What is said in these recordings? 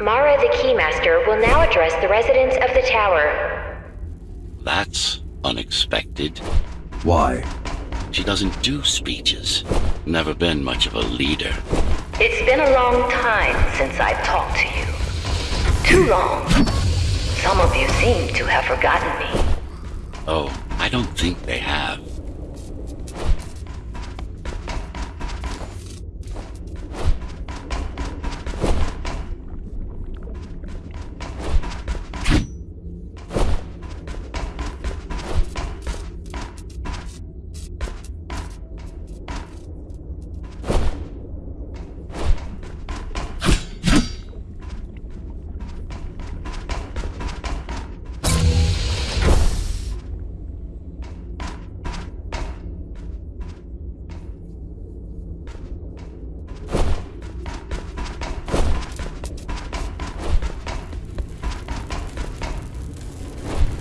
Mara the Keymaster will now address the residents of the tower. That's unexpected. Why? She doesn't do speeches. Never been much of a leader. It's been a long time since I've talked to you. Too long. Some of you seem to have forgotten me. Oh, I don't think they have.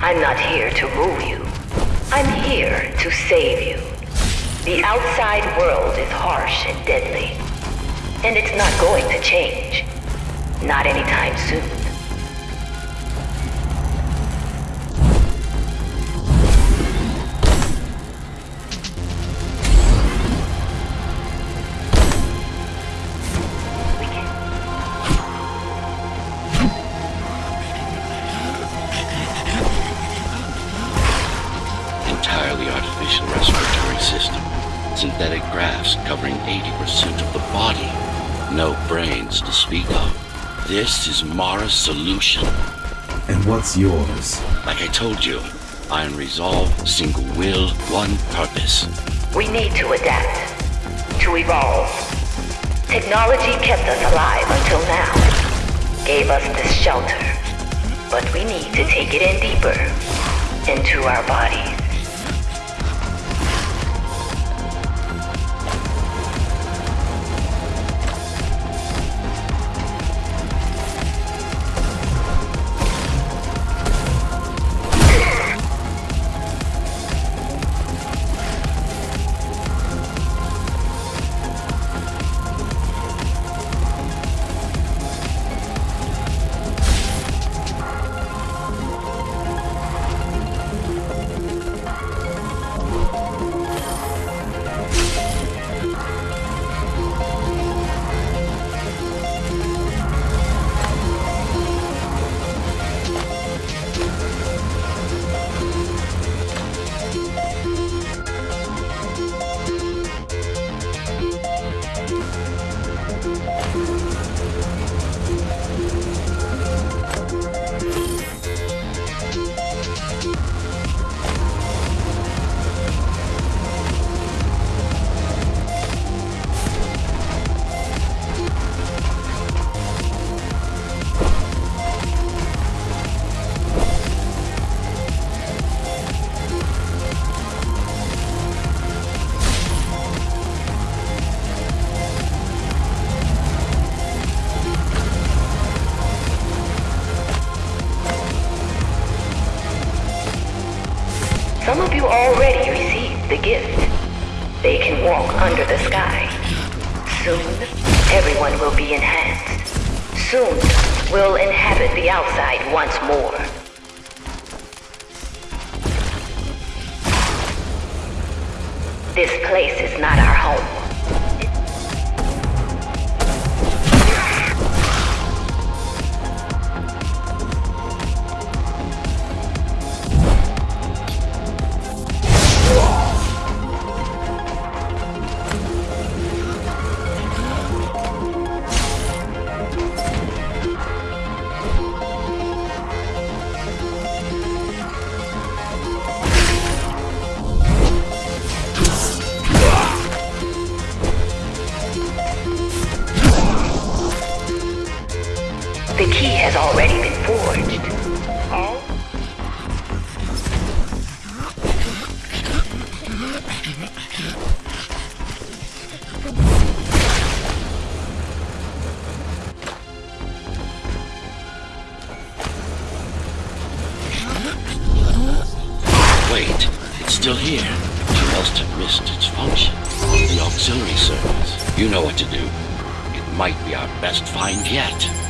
I'm not here to rule you. I'm here to save you. The outside world is harsh and deadly. And it's not going to change. Not anytime soon. Entirely artificial respiratory system. Synthetic grafts covering 80% of the body. No brains to speak of. This is Mara's solution. And what's yours? Like I told you, iron resolve, single will, one purpose. We need to adapt. To evolve. Technology kept us alive until now. Gave us this shelter. But we need to take it in deeper. Into our bodies. Already received the gift. They can walk under the sky. Soon, everyone will be enhanced. Soon, we'll inhabit the outside once more. This place is not our home. The key has already been forged. Wait, it's still here. You must have missed its function. The auxiliary service. You know what to do. It might be our best find yet.